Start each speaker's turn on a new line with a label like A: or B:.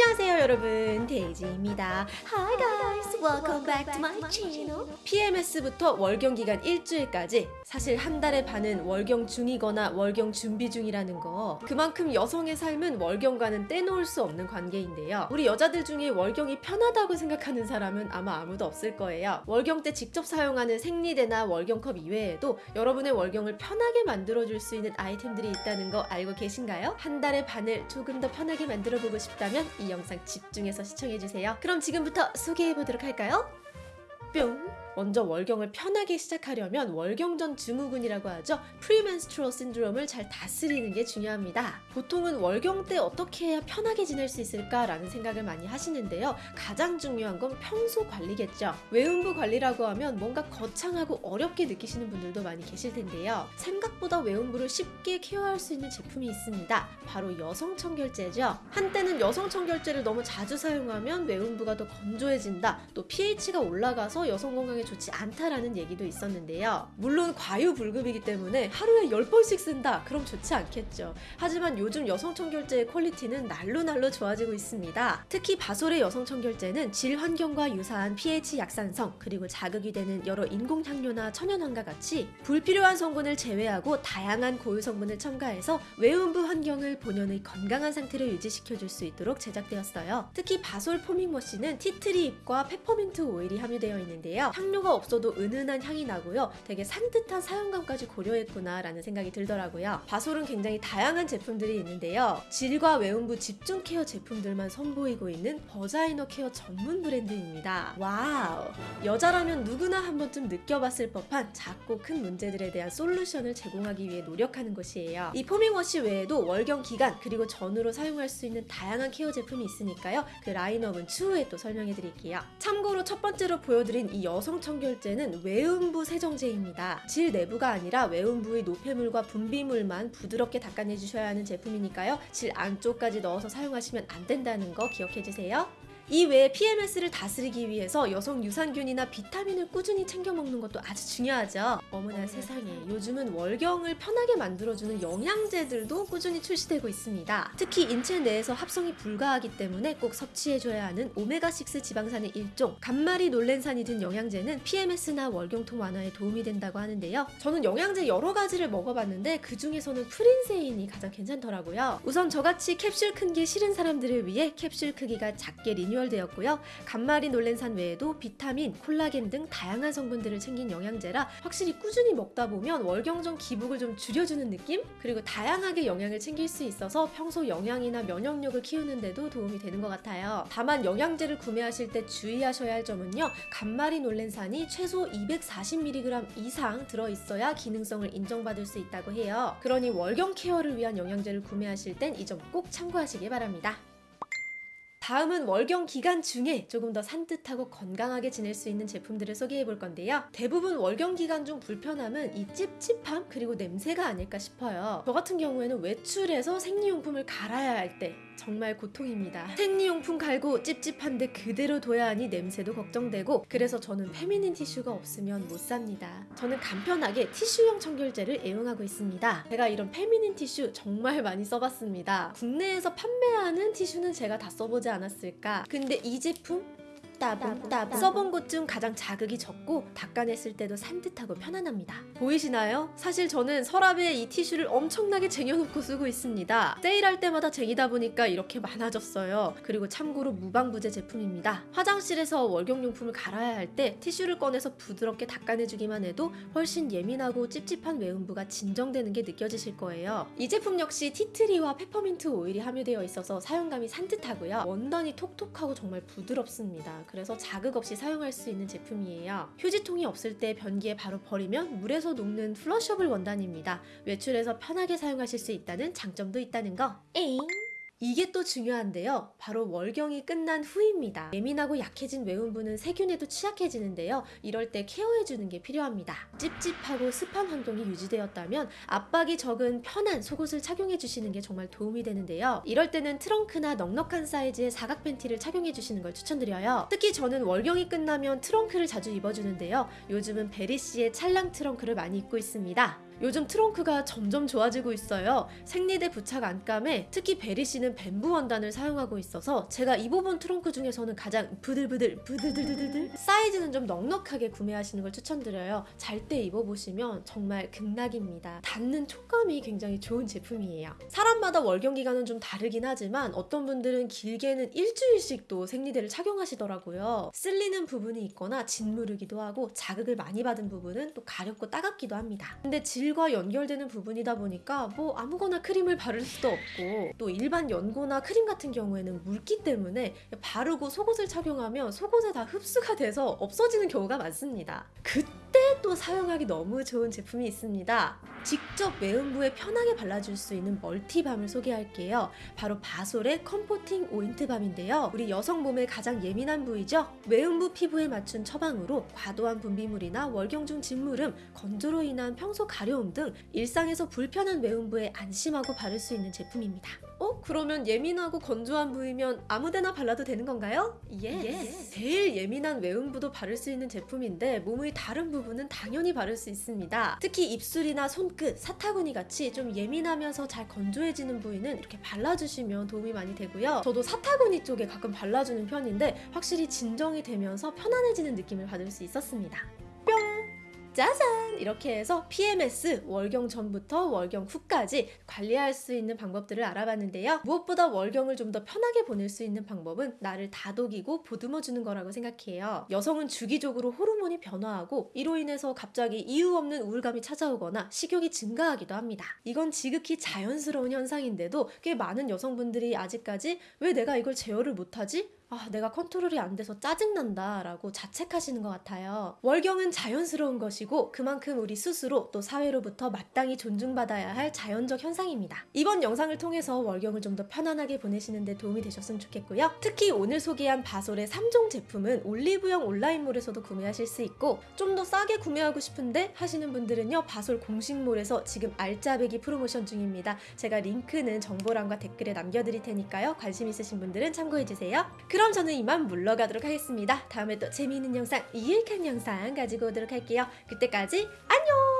A: 안녕하세요 여러분. 데이지입니다. Hi guys, welcome back to my channel. PMS부터 월경 기간 일주일까지 사실 한 달의 반은 월경 중이거나 월경 준비 중이라는 거. 그만큼 여성의 삶은 월경과는 떼놓을 수 없는 관계인데요. 우리 여자들 중에 월경이 편하다고 생각하는 사람은 아마 아무도 없을 거예요. 월경 때 직접 사용하는 생리대나 월경컵 이외에도 여러분의 월경을 편하게 만들어줄 수 있는 아이템들이 있다는 거 알고 계신가요? 한 달의 반을 조금 더 편하게 만들어보고 싶다면 이 영상 집중해서 시청해주세요. 그럼 지금부터 소개해보도록 할까요? 뿅! 먼저 월경을 편하게 시작하려면 월경전 증후군이라고 하죠. premenstrual syndrome을 잘 다스리는 게 중요합니다. 보통은 월경 때 어떻게 해야 편하게 지낼 수 있을까라는 생각을 많이 하시는데요. 가장 중요한 건 평소 관리겠죠. 외음부 관리라고 하면 뭔가 거창하고 어렵게 느끼시는 분들도 많이 계실 텐데요. 생각보다 외음부를 쉽게 care할 수 있는 제품이 있습니다. 바로 여성 청결제죠. 한때는 여성 청결제를 너무 자주 사용하면 외음부가 더 건조해진다. 또 pH가 올라가서 여성 건강에 좋지 않다라는 얘기도 있었는데요. 물론 과유불급이기 때문에 하루에 10번씩 쓴다? 그럼 좋지 않겠죠. 하지만 요즘 여성 청결제의 퀄리티는 날로 날로 좋아지고 있습니다. 특히 바솔의 여성 청결제는 질 환경과 유사한 pH 약산성 그리고 자극이 되는 여러 인공향료나 천연향과 같이 불필요한 성분을 제외하고 다양한 고유 성분을 첨가해서 외음부 환경을 본연의 건강한 상태로 유지시켜줄 수 있도록 제작되었어요. 특히 바솔 foaming wash는 티트리 잎과 페퍼민트 오일이 함유되어 있는데요. 향료가 없어도 은은한 향이 나고요. 되게 산뜻한 사용감까지 고려했구나 라는 생각이 들더라고요. 바솔은 굉장히 다양한 제품들이 있는데요. 질과 외음부 집중 care 제품들만 선보이고 있는 vaginal care 전문 브랜드입니다. 와우! 여자라면 누구나 한 번쯤 느껴봤을 법한 작고 큰 문제들에 대한 솔루션을 제공하기 위해 노력하는 곳이에요. 이 포밍워시 외에도 월경 기간 그리고 전후로 사용할 수 있는 다양한 케어 제품이 있으니까요. 그 라인업은 추후에 또 설명해 드릴게요. 참고로 첫 번째로 보여드린 이 여성 청결제는 외음부 세정제입니다. 질 내부가 아니라 외음부의 노폐물과 분비물만 부드럽게 닦아내 주셔야 하는 제품이니까요. 질 안쪽까지 넣어서 사용하시면 안 된다는 거 기억해 주세요. 이 외에 PMS를 다스리기 위해서 여성 유산균이나 비타민을 꾸준히 챙겨 먹는 것도 아주 중요하죠. 어머나 세상에 요즘은 월경을 편하게 만들어주는 영양제들도 꾸준히 출시되고 있습니다. 특히 인체 내에서 합성이 불가하기 때문에 꼭 섭취해줘야 하는 오메가6 지방산의 일종 감마리놀렌산이 든 영양제는 PMS나 월경통 완화에 도움이 된다고 하는데요. 저는 영양제 여러 가지를 먹어봤는데 그 중에서는 프린세인이 가장 괜찮더라고요. 우선 저같이 캡슐 큰 게 싫은 사람들을 위해 캡슐 크기가 작게 리뉴 리뉴얼되었고요. 간마린 놀렌산 외에도 비타민, 콜라겐 등 다양한 성분들을 챙긴 영양제라 확실히 꾸준히 먹다 보면 월경전 기복을 좀 줄여주는 느낌? 그리고 다양하게 영양을 챙길 수 있어서 평소 영양이나 면역력을 키우는데도 도움이 되는 것 같아요. 다만 영양제를 구매하실 때 주의하셔야 할 점은요. 간마린 놀렌산이 최소 240mg 이상 들어있어야 기능성을 인정받을 수 있다고 해요. 그러니 월경 케어를 위한 영양제를 구매하실 땐 이 점 꼭 참고하시기 바랍니다. 다음은 월경 기간 중에 조금 더 산뜻하고 건강하게 지낼 수 있는 제품들을 소개해 볼 건데요. 대부분 월경 기간 중 불편함은 이 찝찝함 그리고 냄새가 아닐까 싶어요. 저 같은 경우에는 외출해서 생리용품을 갈아야 할 때 정말 고통입니다. 생리용품 갈고 찝찝한데 그대로 둬야 하니 냄새도 걱정되고 그래서 저는 페미닌 티슈가 없으면 못 삽니다. 저는 간편하게 티슈형 청결제를 애용하고 있습니다. 제가 이런 페미닌 티슈 정말 많이 써봤습니다. 국내에서 판매하는 티슈는 제가 다 써보지 않았을까. 근데 이 제품 따봉 따봉 써본 곳 중 가장 자극이 적고 닦아냈을 때도 산뜻하고 편안합니다. 보이시나요? 사실 저는 서랍에 이 티슈를 엄청나게 쟁여놓고 쓰고 있습니다. 세일할 때마다 쟁이다 보니까 이렇게 많아졌어요. 그리고 참고로 무방부제 제품입니다. 화장실에서 월경용품을 갈아야 할 때 티슈를 꺼내서 부드럽게 닦아내주기만 해도 훨씬 예민하고 찝찝한 외음부가 진정되는 게 느껴지실 거예요. 이 제품 역시 티트리와 페퍼민트 오일이 함유되어 있어서 사용감이 산뜻하고요. 원단이 톡톡하고 정말 부드럽습니다. 그래서 자극 없이 사용할 수 있는 제품이에요. 휴지통이 없을 때 변기에 바로 버리면 물에서 녹는 flushable 원단입니다. 외출해서 편하게 사용하실 수 있다는 장점도 있다는 거. 에잉? 이게 또 중요한데요. 바로 월경이 끝난 후입니다. 예민하고 약해진 외음부는 세균에도 취약해지는데요. 이럴 때 care해주는 게 필요합니다. 찝찝하고 습한 환경이 유지되었다면 압박이 적은 편한 속옷을 착용해주시는 게 정말 도움이 되는데요. 이럴 때는 트렁크나 넉넉한 사이즈의 사각 팬티를 착용해주시는 걸 추천드려요. 특히 저는 월경이 끝나면 트렁크를 자주 입어주는데요. 요즘은 베리씨의 찰랑 트렁크를 많이 입고 있습니다. 요즘 트렁크가 점점 좋아지고 있어요. 생리대 부착 안감에 특히 베리 씨는 bamboo 원단을 사용하고 있어서 제가 입어본 트렁크 중에서는 가장 부들부들 부들들들들 사이즈는 좀 넉넉하게 구매하시는 걸 추천드려요. 잘 때 입어보시면 정말 극락입니다. 닿는 촉감이 굉장히 좋은 제품이에요. 사람마다 월경 기간은 좀 다르긴 하지만 어떤 분들은 길게는 일주일씩도 생리대를 착용하시더라고요. 쓸리는 부분이 있거나 짓무르기도 하고 자극을 많이 받은 부분은 또 가렵고 따갑기도 합니다. 근데 질과 연결되는 부분이다 보니까 뭐 아무거나 크림을 바를 수도 없고 또 일반 연고나 크림 같은 경우에는 묽기 때문에 바르고 속옷을 착용하면 속옷에 다 흡수가 돼서 없어지는 경우가 많습니다. 그 때 또 사용하기 너무 좋은 제품이 있습니다. 직접 외음부에 편하게 발라줄 수 있는 multi balm을 소개할게요. 바로 바솔의 comforting oint balm인데요. 우리 여성 몸의 가장 예민한 부위죠. 외음부 피부에 맞춘 처방으로 과도한 분비물이나 월경 중 짓무름, 건조로 인한 평소 가려움 등 일상에서 불편한 외음부에 안심하고 바를 수 있는 제품입니다. 어? 그러면 예민하고 건조한 부위면 아무데나 발라도 되는 건가요? 예. 제일 예민한 외음부도 바를 수 있는 제품인데 몸의 다른 부분은 당연히 바를 수 있습니다. 특히 입술이나 손끝, 사타구니 같이 좀 예민하면서 잘 건조해지는 부위는 이렇게 발라주시면 도움이 많이 되고요. 저도 사타구니 쪽에 가끔 발라주는 편인데 확실히 진정이 되면서 편안해지는 느낌을 받을 수 있었습니다. 뿅! 짜잔! 이렇게 해서 PMS 월경 전부터 월경 후까지 관리할 수 있는 방법들을 알아봤는데요. 무엇보다 월경을 좀 더 편하게 보낼 수 있는 방법은 나를 다독이고 보듬어 주는 거라고 생각해요. 여성은 주기적으로 호르몬이 변화하고 이로 인해서 갑자기 이유 없는 우울감이 찾아오거나 식욕이 증가하기도 합니다. 이건 지극히 자연스러운 현상인데도 꽤 많은 여성분들이 아직까지 왜 내가 이걸 제어를 못하지? 아, 내가 컨트롤이 안 돼서 짜증난다 라고 자책하시는 것 같아요. 월경은 자연스러운 것이고 그만큼 우리 스스로 또 사회로부터 마땅히 존중받아야 할 자연적 현상입니다. 이번 영상을 통해서 월경을 좀 더 편안하게 보내시는 데 도움이 되셨으면 좋겠고요. 특히 오늘 소개한 바솔의 3종 제품은 올리브영 온라인몰에서도 구매하실 수 있고 좀 더 싸게 구매하고 싶은데 하시는 분들은요. 바솔 공식몰에서 지금 알짜배기 프로모션 중입니다. 제가 링크는 정보란과 댓글에 남겨드릴 테니까요. 관심 있으신 분들은 참고해주세요. 그럼 저는 이만 물러가도록 하겠습니다. 다음에 또 재미있는 영상, 유익한 영상 가지고 오도록 할게요. 그때까지 안녕!